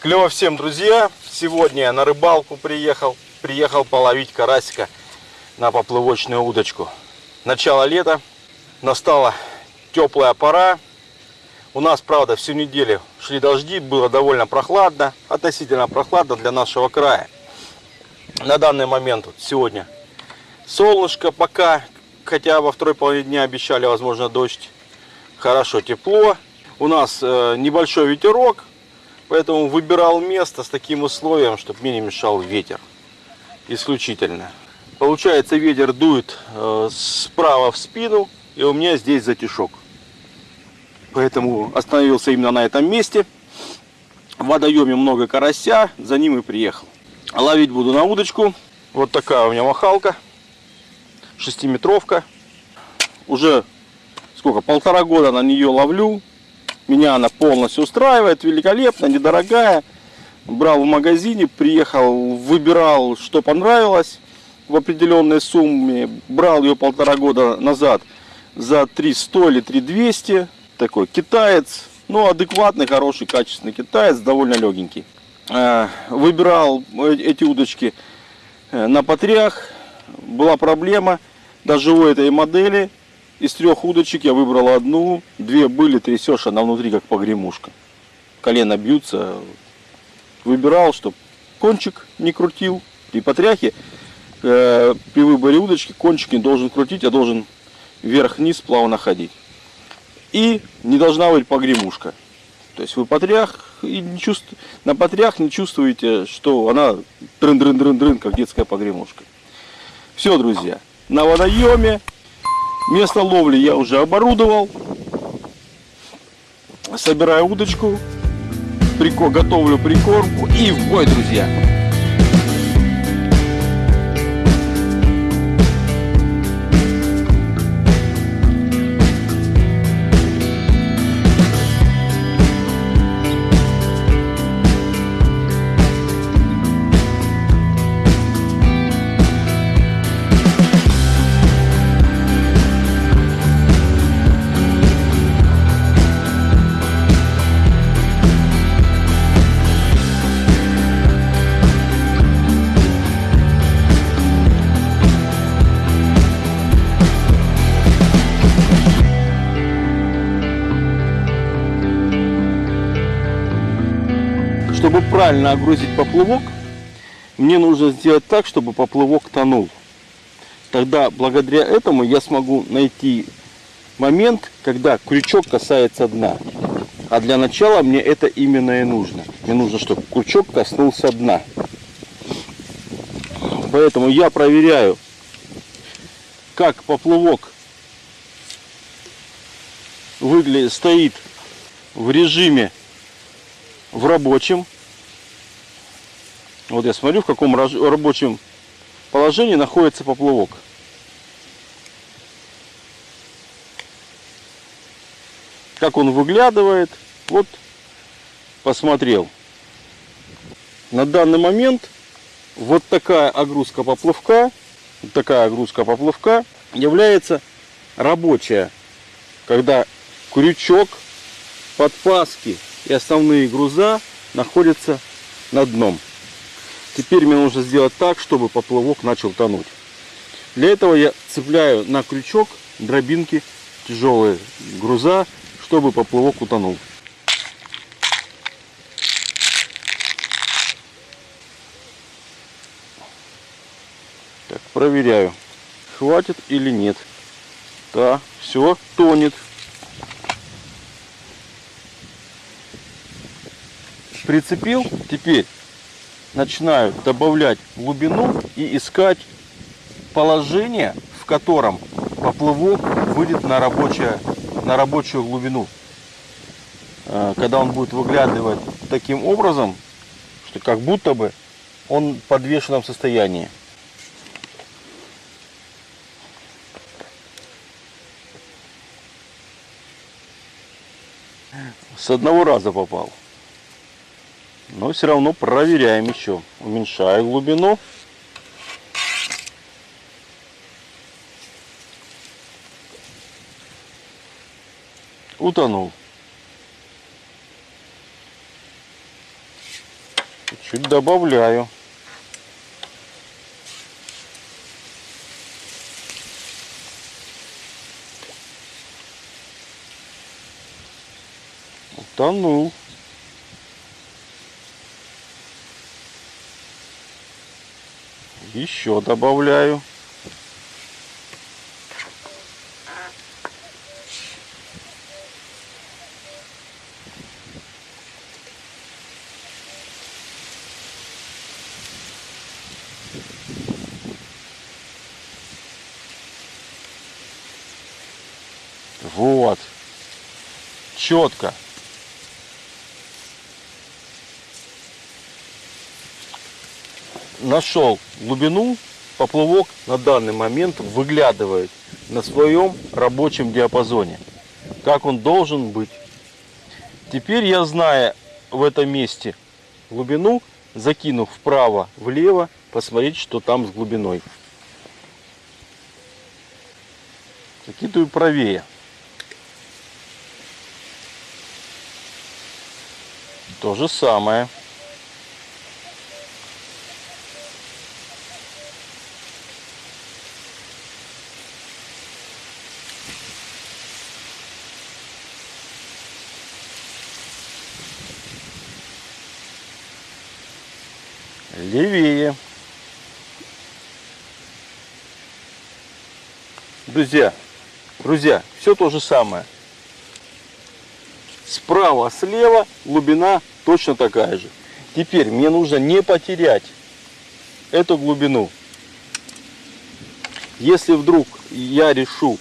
Клево всем, друзья! Сегодня я на рыбалку приехал. Приехал половить карасика на поплывочную удочку. Начало лета. Настала теплая пора. У нас, правда, всю неделю шли дожди. Было довольно прохладно. Относительно прохладно для нашего края. На данный момент вот сегодня солнышко пока. Хотя во второй половине дня обещали, возможно, дождь. Хорошо, тепло. У нас э, небольшой ветерок. Поэтому выбирал место с таким условием, чтобы мне не мешал ветер. Исключительно. Получается ветер дует э, справа в спину и у меня здесь затишок. Поэтому остановился именно на этом месте. В водоеме много карася, за ним и приехал. Ловить буду на удочку. Вот такая у меня махалка. Шестиметровка. Уже сколько, полтора года на нее ловлю. Меня она полностью устраивает, великолепно, недорогая. Брал в магазине, приехал, выбирал, что понравилось в определенной сумме. Брал ее полтора года назад за 300 или 3200. Такой китаец, ну адекватный, хороший, качественный китаец, довольно легенький. Э, выбирал эти удочки э, на потрях. Была проблема даже у этой модели из трех удочек я выбрал одну, две были, трясешь, она внутри как погремушка. Колено бьются. Выбирал, чтобы кончик не крутил. При потряхе, э, при выборе удочки, кончик не должен крутить, а должен вверх-вниз плавно ходить. И не должна быть погремушка. То есть вы потрях и не чувств... на потрях не чувствуете, что она дрын-дрын-дрын-дрын, как детская погремушка. Все, друзья, на водоеме Место ловли я уже оборудовал. Собираю удочку, готовлю прикормку и в бой, друзья. Правильно огрузить поплавок, мне нужно сделать так, чтобы поплавок тонул. Тогда благодаря этому я смогу найти момент, когда крючок касается дна. А для начала мне это именно и нужно. Мне нужно, чтобы крючок коснулся дна. Поэтому я проверяю, как поплавок выглядит, стоит в режиме в рабочем. Вот я смотрю, в каком рабочем положении находится поплавок. Как он выглядывает. Вот посмотрел. На данный момент вот такая огрузка поплавка, вот такая огрузка поплавка является рабочая, когда крючок, подпаски и основные груза находятся на дном. Теперь мне нужно сделать так, чтобы поплавок начал тонуть. Для этого я цепляю на крючок дробинки тяжелые груза, чтобы поплавок утонул. Так, проверяю, хватит или нет. Да, все, тонет. прицепил, теперь начинаю добавлять глубину и искать положение, в котором поплавок выйдет на, рабочее, на рабочую глубину. Э, когда он будет выглядывать таким образом, что как будто бы он в подвешенном состоянии. С одного раза попал. Но все равно проверяем еще. Уменьшаю глубину. Утонул. Чуть добавляю. Утонул. Еще добавляю. Вот. Четко. Нашел глубину, поплавок на данный момент выглядывает на своем рабочем диапазоне. Как он должен быть. Теперь я, зная в этом месте глубину, закинув вправо, влево, посмотреть, что там с глубиной. Закидываю правее. То же самое. Друзья, друзья, все то же самое. Справа, слева глубина точно такая же. Теперь мне нужно не потерять эту глубину. Если вдруг я решу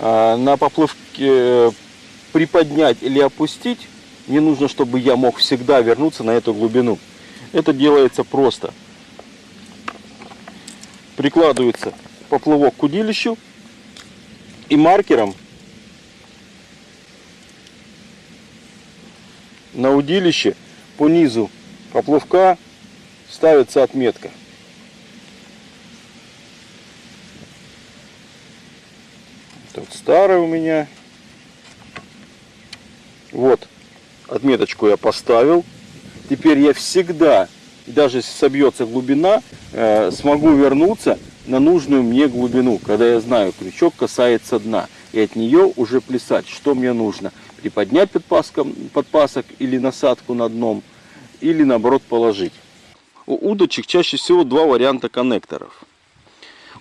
э, на поплывке э, приподнять или опустить, мне нужно, чтобы я мог всегда вернуться на эту глубину. Это делается просто. Прикладывается поплавок к удилищу и маркером на удилище по низу поплавка ставится отметка. Тут старый у меня. Вот, отметочку я поставил. Теперь я всегда, даже если собьется глубина, э, смогу вернуться на нужную мне глубину, когда я знаю, крючок касается дна. И от нее уже плясать, что мне нужно. Приподнять подпаском, подпасок или насадку на дном, или наоборот положить. У удочек чаще всего два варианта коннекторов.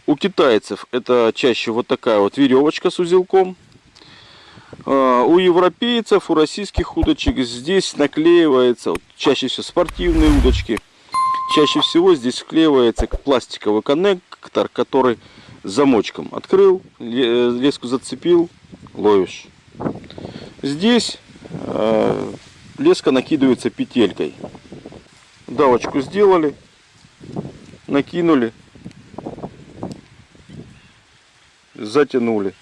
У китайцев это чаще вот такая вот веревочка с узелком. А, у европейцев, у российских удочек здесь наклеивается, вот, чаще всего спортивные удочки, чаще всего здесь вклеивается пластиковый коннектор, который замочком открыл, леску зацепил, ловишь. Здесь э, леска накидывается петелькой. Давочку сделали, накинули, затянули.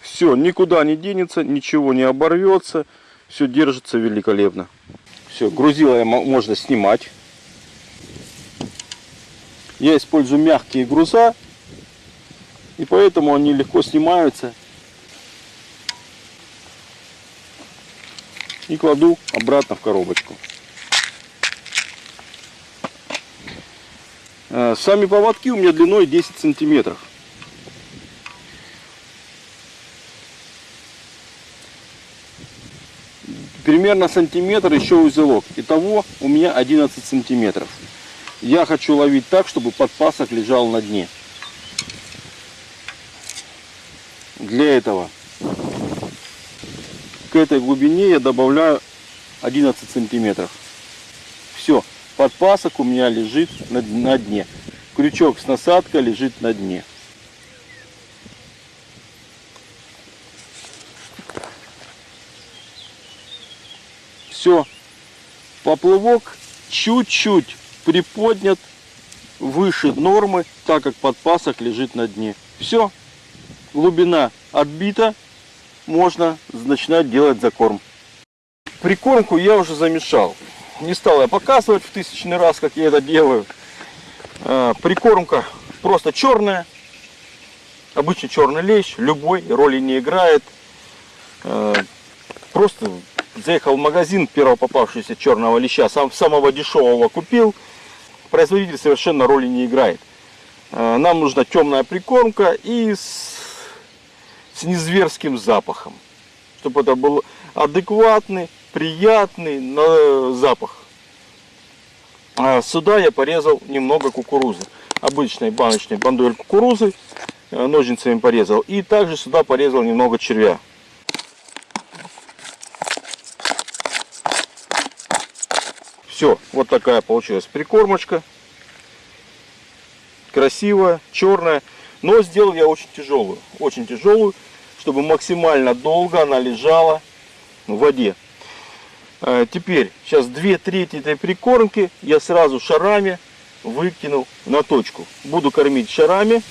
Все, никуда не денется, ничего не оборвется, все держится великолепно. Все, грузила можно снимать. Я использую мягкие груза, и поэтому они легко снимаются. И кладу обратно в коробочку. Э, сами поводки у меня длиной 10 сантиметров. примерно сантиметр еще узелок. Итого у меня 11 сантиметров. Я хочу ловить так, чтобы подпасок лежал на дне. Для этого к этой глубине я добавляю 11 сантиметров. Все, подпасок у меня лежит на, дне. Крючок с насадкой лежит на дне. Все, поплывок чуть-чуть приподнят выше нормы, так как подпасок лежит на дне. Все, глубина отбита, можно начинать делать закорм. Прикормку я уже замешал. Не стал я показывать в тысячный раз, как я это делаю. А, прикормка просто черная. Обычный черный лещ, любой, роли не играет. А, просто заехал в магазин первого попавшегося черного леща, сам, самого дешевого купил. Производитель совершенно роли не играет. Э, нам нужна темная прикормка и с, с незверским запахом. Чтобы это был адекватный, приятный на запах. А сюда я порезал немного кукурузы. Обычной баночной бандоль кукурузы э, ножницами порезал. И также сюда порезал немного червя. Все, вот такая получилась прикормочка. Красивая, черная. Но сделал я очень тяжелую. Очень тяжелую, чтобы максимально долго она лежала в воде. А, теперь, сейчас две трети этой прикормки я сразу шарами выкинул на точку. Буду кормить шарами,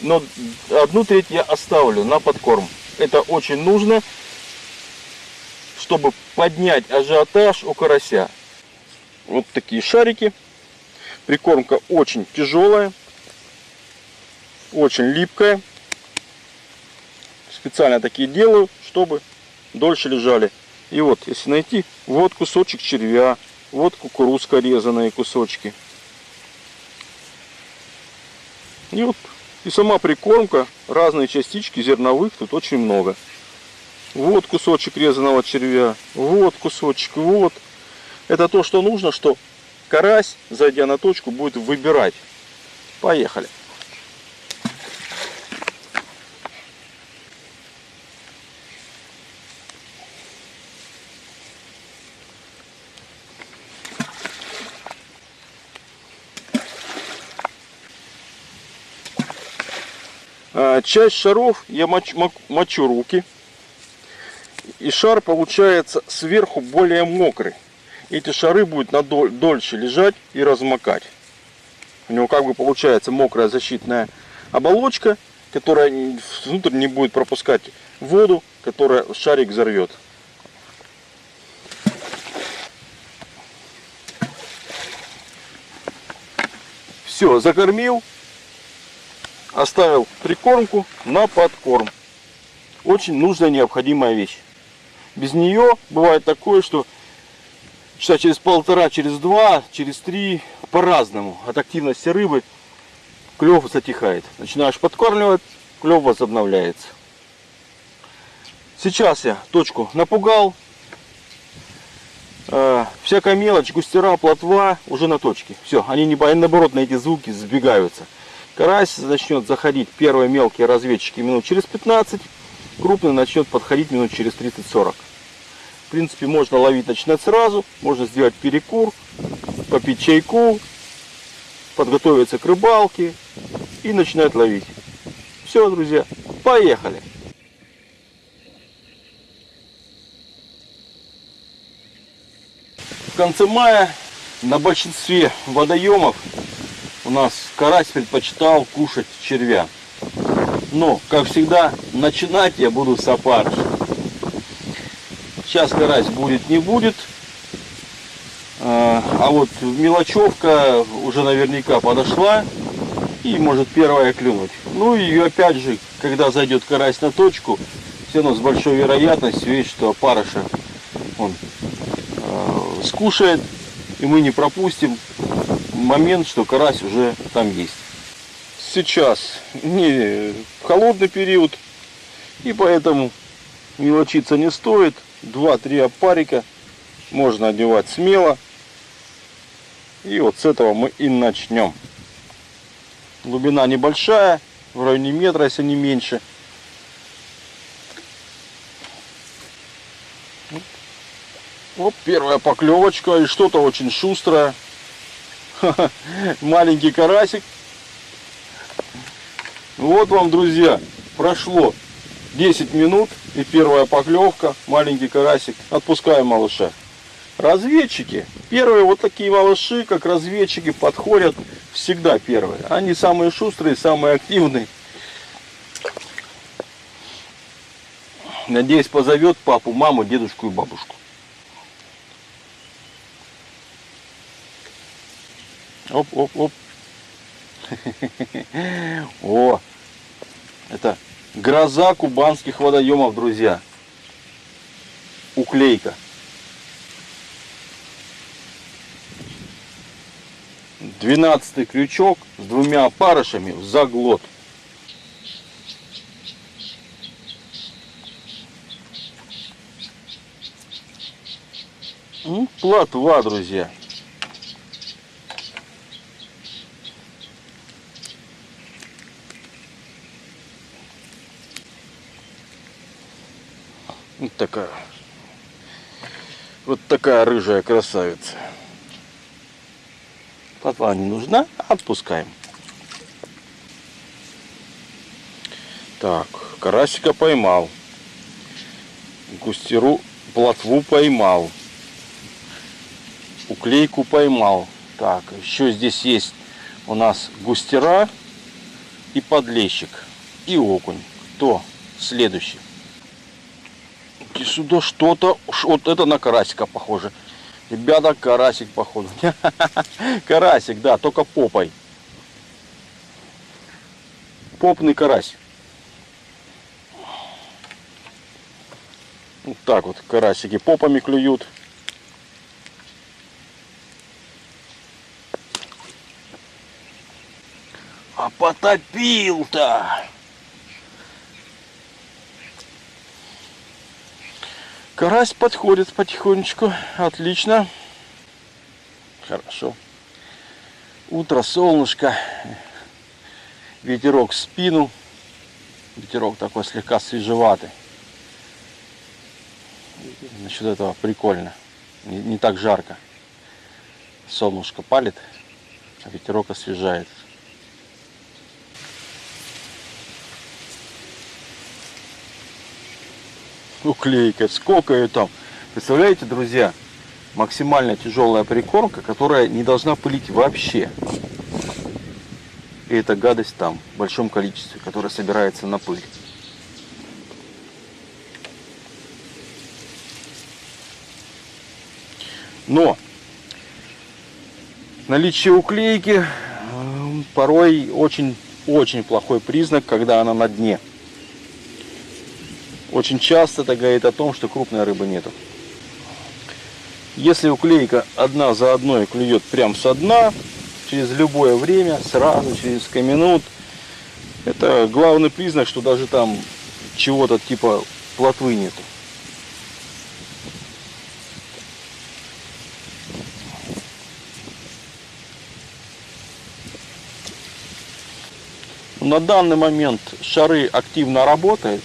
но одну треть я оставлю на подкорм. Это очень нужно, чтобы поднять ажиотаж у карася. Вот такие шарики. Прикормка очень тяжелая, очень липкая. Специально такие делаю, чтобы дольше лежали. И вот, если найти, вот кусочек червя, вот кукурузка резаные кусочки. И вот, и сама прикормка, разные частички зерновых тут очень много. Вот кусочек резаного червя, вот кусочек, вот это то, что нужно, что карась, зайдя на точку, будет выбирать. Поехали. А, часть шаров я мочу, мочу руки. И шар получается сверху более мокрый эти шары будут на дольше лежать и размокать. У него как бы получается мокрая защитная оболочка, которая внутрь не будет пропускать воду, которая шарик взорвет. Все, закормил, оставил прикормку на подкорм. Очень нужная необходимая вещь. Без нее бывает такое, что часа через полтора, через два, через три, по-разному. От активности рыбы клев затихает. Начинаешь подкармливать, клев возобновляется. Сейчас я точку напугал. Э, всякая мелочь, густера, плотва уже на точке. Все, они не наоборот на эти звуки сбегаются. Карась начнет заходить, первые мелкие разведчики минут через 15, крупный начнет подходить минут через 30-40 принципе, можно ловить начинать сразу. Можно сделать перекур, попить чайку, подготовиться к рыбалке и начинать ловить. Все, друзья, поехали! В конце мая на большинстве водоемов у нас карась предпочитал кушать червя. Но, как всегда, начинать я буду с опарыша. Сейчас карась будет, не будет. А, а вот мелочевка уже наверняка подошла. И может первая клюнуть. Ну и опять же, когда зайдет карась на точку, все равно с большой вероятностью есть, что парыша он э, скушает. И мы не пропустим момент, что карась уже там есть. Сейчас не холодный период. И поэтому мелочиться не стоит. 2-3 опарика можно одевать смело. И вот с этого мы и начнем. Глубина небольшая, в районе метра, если не меньше. Вот первая поклевочка и что-то очень шустрое. Маленький карасик. Вот вам, друзья, прошло 10 минут и первая поклевка, маленький карасик, отпускаем малыша. Разведчики, первые вот такие малыши, как разведчики, подходят всегда первые. Они самые шустрые, самые активные. Надеюсь, позовет папу, маму, дедушку и бабушку. Оп, оп, оп. О, это Гроза кубанских водоемов, друзья. Уклейка. Двенадцатый крючок с двумя опарышами в заглот. Ну, плотва, друзья. Такая. Вот такая рыжая красавица. Плотва не нужна, отпускаем. Так, карасика поймал. Густеру плотву поймал. Уклейку поймал. Так, еще здесь есть у нас густера и подлещик. И окунь. Кто следующий? Сюда что-то, вот это на карасика похоже. Ребята, карасик походу. Карасик, да, только попой. Попный карась. Вот так вот карасики попами клюют. А потопил-то! Карась подходит потихонечку. Отлично. Хорошо. Утро, солнышко. Ветерок в спину. Ветерок такой слегка свежеватый. Насчет этого прикольно. Не, не так жарко. Солнышко палит, а ветерок освежает. Уклейка, сколько ее там. Представляете, друзья, максимально тяжелая прикормка, которая не должна пылить вообще. И эта гадость там, в большом количестве, которая собирается на пыль. Но наличие уклейки порой очень-очень плохой признак, когда она на дне. Очень часто это говорит о том, что крупной рыбы нету. Если уклейка одна за одной клюет прям со дна, через любое время, сразу, через несколько минут, это главный признак, что даже там чего-то типа плотвы нету. На данный момент шары активно работают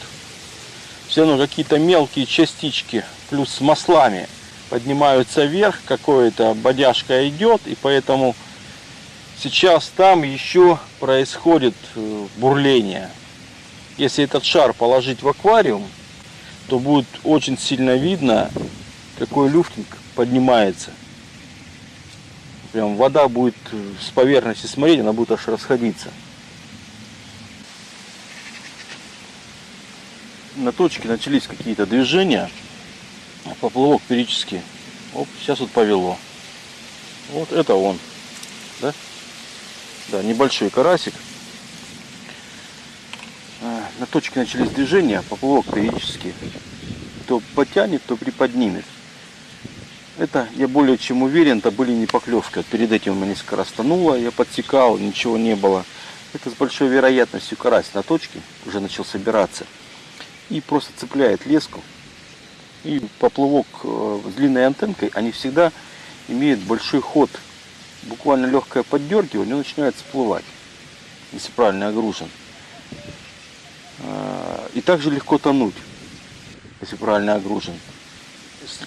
все равно какие-то мелкие частички плюс с маслами поднимаются вверх, какое-то бодяжка идет, и поэтому сейчас там еще происходит э, бурление. Если этот шар положить в аквариум, то будет очень сильно видно, какой люфтинг поднимается. Прям вода будет э, с поверхности смотреть, она будет аж расходиться. На точке начались какие-то движения. Поплывок периодически. Оп, сейчас вот повело. Вот это он. Да? Да, небольшой карасик. А, на точке начались движения, поплывок периодически то потянет, то приподнимет. Это, я более чем уверен, это были не поклевки. Перед этим у меня несколько раз тонуло, я подсекал, ничего не было. Это с большой вероятностью карась на точке уже начал собираться и просто цепляет леску. И поплавок э, с длинной антенкой, они всегда имеют большой ход. Буквально легкое поддергивание, он начинает всплывать, если правильно огружен. А, и также легко тонуть, если правильно огружен.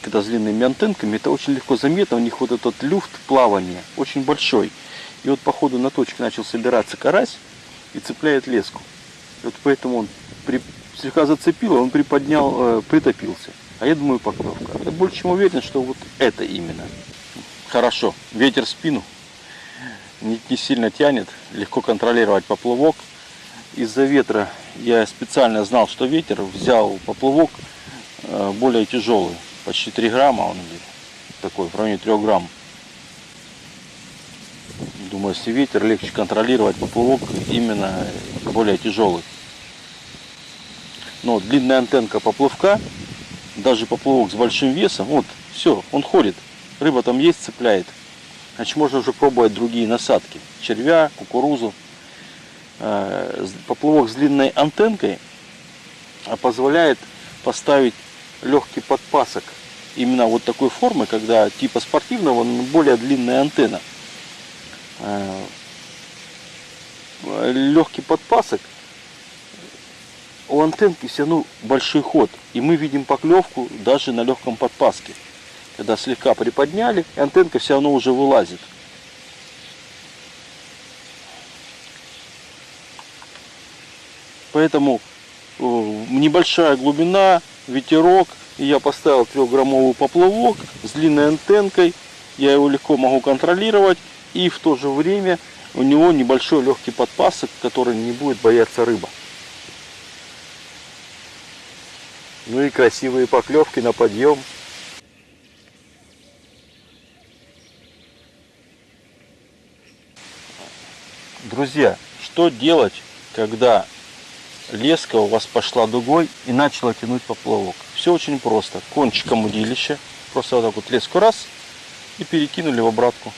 Когда с длинными антенками, это очень легко заметно, у них вот этот люфт плавания очень большой. И вот по ходу на точке начал собираться карась и цепляет леску. И вот поэтому он при слегка зацепило, он приподнял, э, притопился. А я думаю поклевка. Я больше чем уверен, что вот это именно. Хорошо, ветер в спину, не, не сильно тянет, легко контролировать поплавок. Из-за ветра я специально знал, что ветер, взял поплавок э, более тяжелый, почти 3 грамма он такой, в районе 3 грамм. Думаю, если ветер, легче контролировать поплавок именно более тяжелый. Но длинная антенка поплавка, даже поплавок с большим весом, вот, все, он ходит. Рыба там есть, цепляет. значит можно уже пробовать другие насадки. Червя, кукурузу. Э, поплавок с длинной антенкой позволяет поставить легкий подпасок именно вот такой формы, когда типа спортивного, но более длинная антенна. Э, легкий подпасок у антенки все равно большой ход. И мы видим поклевку даже на легком подпаске. Когда слегка приподняли, антенка все равно уже вылазит. Поэтому э, небольшая глубина, ветерок. И я поставил трехграммовый поплавок с длинной антенкой. Я его легко могу контролировать. И в то же время у него небольшой легкий подпасок, который не будет бояться рыба. Ну и красивые поклевки на подъем. Друзья, что делать, когда леска у вас пошла дугой и начала тянуть поплавок? Все очень просто. Кончиком удилища, просто вот так вот леску раз и перекинули в обратку.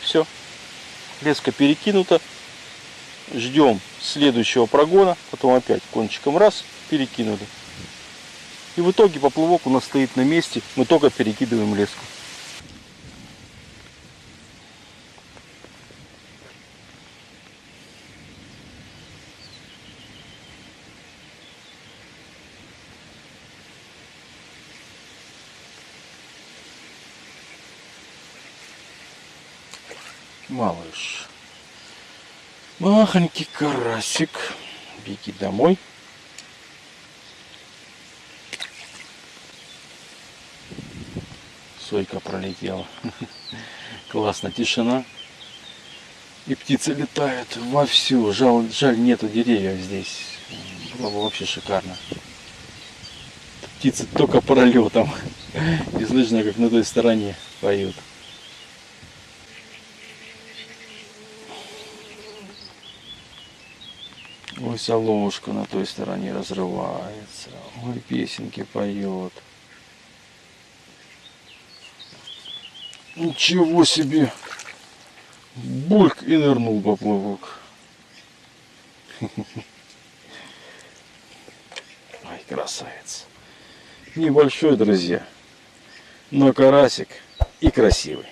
Все. Леска перекинута. Ждем следующего прогона, потом опять кончиком раз перекинули. И в итоге поплавок у нас стоит на месте, мы только перекидываем леску. Малыш. Махонький карасик. Беги домой. Сойка пролетела. Классно, тишина. И птицы летают вовсю. Жаль, жаль нету деревьев здесь. Было бы вообще шикарно. Птицы только пролетом. И слышно, как на той стороне поют. Ой, солошка на той стороне разрывается. Ой, песенки поет. Ничего себе! Бульк и нырнул поплавок. Ай, красавец. Небольшой, друзья, но карасик и красивый.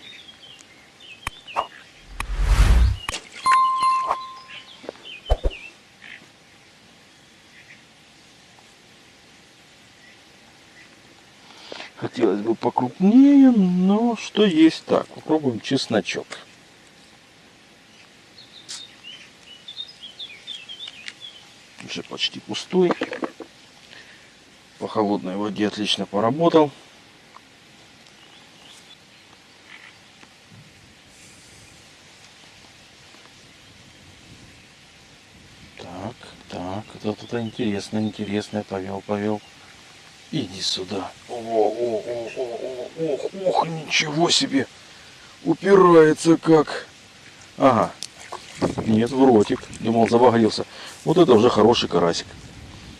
Хотелось бы покрупнее, но что есть так. Попробуем чесночок. Уже почти пустой. По холодной воде отлично поработал. Так, так, это тут интересно, интересно, повел, повел. Иди сюда. О, о, о, о, о, ох, ох, ничего себе. Упирается как. Ага. Нет, в ротик. Думал, забагрился. Вот это уже хороший карасик.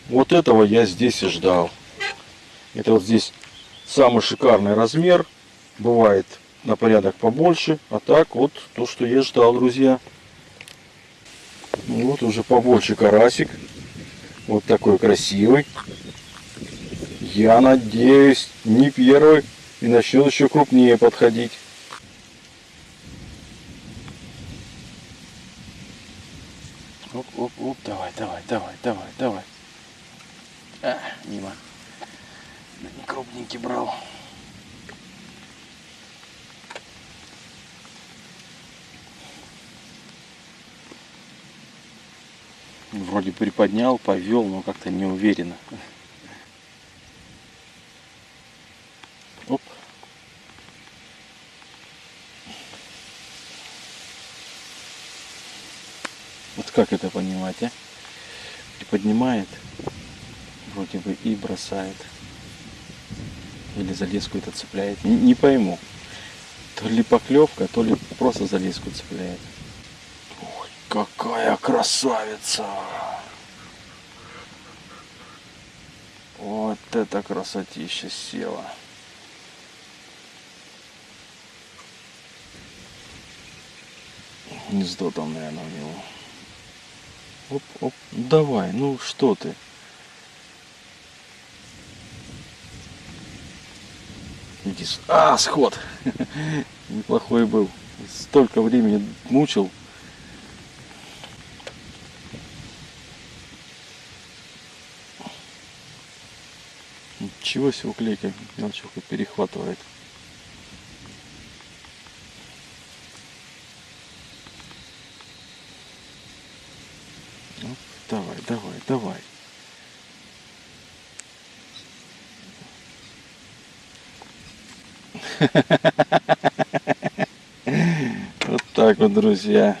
Вот этого я здесь и ждал. Это вот здесь самый шикарный размер. Бывает на порядок побольше. А так вот то, что я ждал, друзья. Вот уже побольше карасик. Вот такой красивый. Я надеюсь, не первый и начнет еще крупнее подходить. Оп, оп, оп, давай, давай, давай, давай, давай. А, мимо. Не крупненький брал. Вроде приподнял, повел, но как-то не как это понимать, а? Приподнимает, вроде бы и бросает. Или за леску это цепляет. Не, не пойму. То ли поклевка, то ли просто за леску цепляет. Ой, какая красавица! Вот это красотища села. Гнездо там, наверное, у него. Оп, оп. Давай, ну что ты? Иди А, сход. Неплохой был. Столько времени мучил. Ничего себе уклейка мелочевка перехватывает. Ну, давай, давай, давай. Вот так вот, друзья.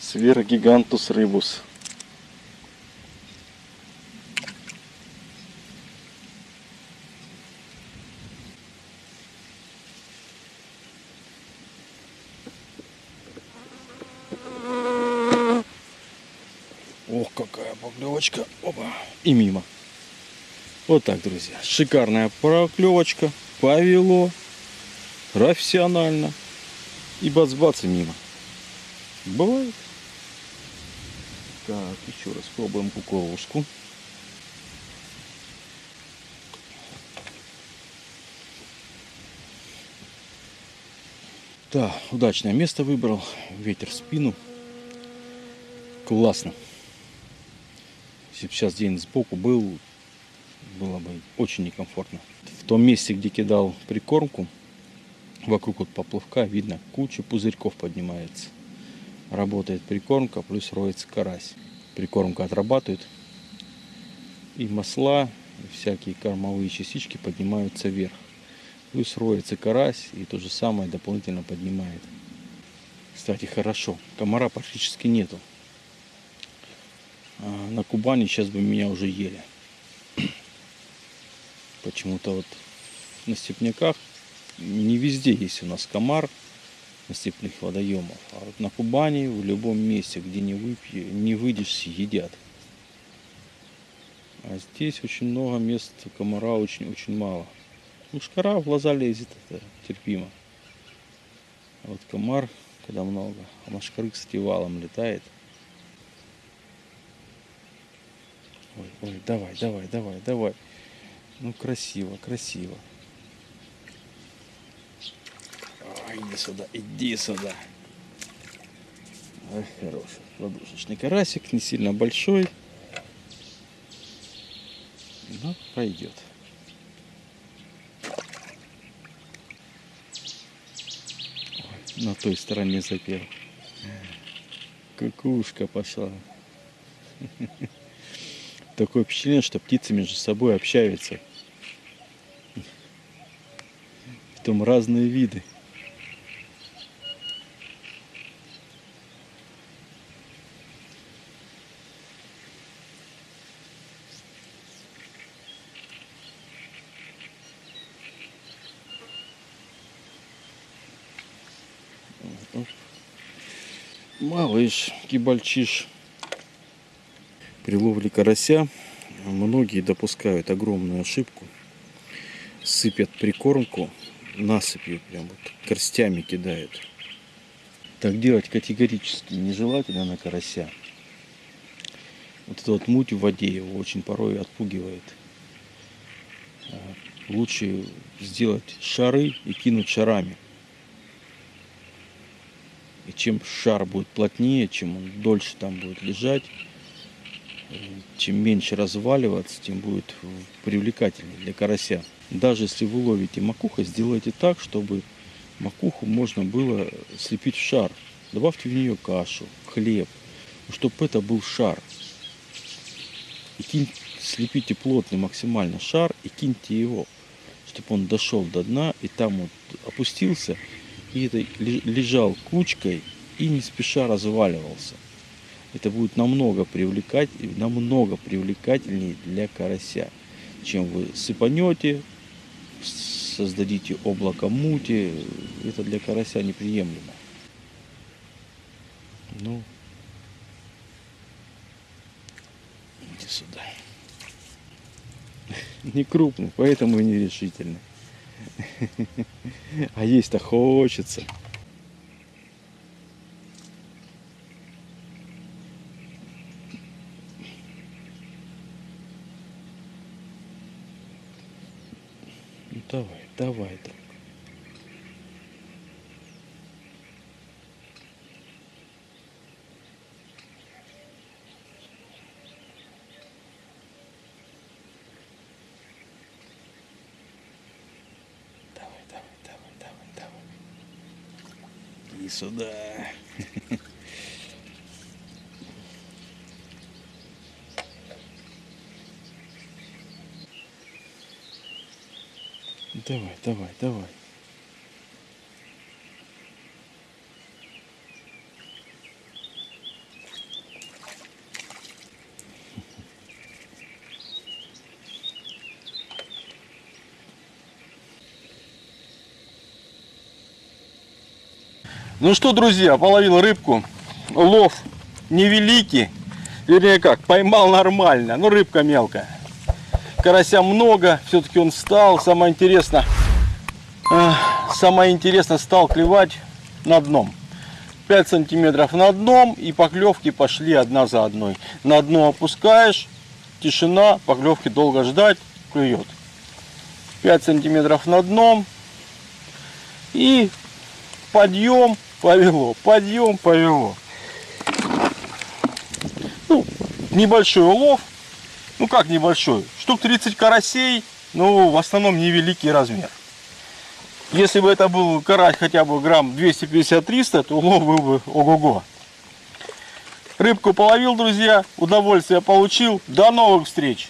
Сверхгигантус рыбус. Ох, какая поклевочка. Опа. И мимо. Вот так, друзья. Шикарная проклевочка. Повело. Профессионально. И бац-бац мимо. Бывает. Так, еще раз пробуем кукурузку. Да, удачное место выбрал. Ветер в спину. Классно. Если бы сейчас день сбоку был, было бы очень некомфортно. В том месте, где кидал прикормку, вокруг вот поплавка видно, куча пузырьков поднимается. Работает прикормка, плюс роется карась. Прикормка отрабатывает, и масла, и всякие кормовые частички поднимаются вверх. Плюс роется карась, и то же самое дополнительно поднимает. Кстати, хорошо, комара практически нету. А на Кубани сейчас бы меня уже ели. Почему-то вот на степняках не везде есть у нас комар на степных водоемах. А вот на Кубани в любом месте, где не, выпье, не выйдешь, едят. А здесь очень много мест комара очень-очень мало. Мушкара в глаза лезет, это терпимо. А вот комар, когда много, а мошкары, кстати, валом летает. Ой, ой, давай, давай, давай, давай. Ну, красиво, красиво. Ой, иди сюда, иди сюда. Ой, хороший ладушечный карасик, не сильно большой. Но пойдет. Ой, на той стороне запел. Кукушка пошла. Такое впечатление, что птицы между собой общаются. Потом разные виды. Малыш, кибальчиш. При ловле карася многие допускают огромную ошибку. Сыпят прикормку насыпью, прям вот горстями кидают. Так делать категорически нежелательно на карася. Вот эта вот муть в воде его очень порой отпугивает. А Лучше сделать шары и кинуть шарами. И чем шар будет плотнее, чем он дольше там будет лежать, э, чем меньше разваливаться, тем будет привлекательнее для карася. Даже если вы ловите макуху, сделайте так, чтобы макуху можно было слепить в шар. Добавьте в нее кашу, хлеб, чтобы это был шар. И кинь- слепите плотный максимально шар и киньте его, чтобы он дошел до дна и там вот опустился и это ле- лежал кучкой и не спеша разваливался. Это будет намного привлекать, намного привлекательнее для карася, чем вы сыпанете, создадите облако мути. Это для карася неприемлемо. Ну, иди сюда. Не крупный, поэтому и нерешительный. А есть-то хочется. Давай, давай, друг. Давай, давай, давай, давай, давай. И сюда. Давай, давай, давай. Ну что, друзья, половил рыбку. Лов невеликий. Вернее как, поймал нормально. Ну, рыбка мелкая. Карася много, все-таки он стал. Самое интересное, э, самое интересное стал клевать на дном. 5 сантиметров на дном и поклевки пошли одна за одной. На дно опускаешь, тишина, поклевки долго ждать, клюет. 5 сантиметров на дном и подъем повело, подъем повело. Ну, небольшой улов, ну как небольшой, штук 30 карасей, ну в основном невеликий размер. Если бы это был карась хотя бы грамм 250-300, то улов был бы ого-го. Рыбку половил, друзья, удовольствие получил. До новых встреч!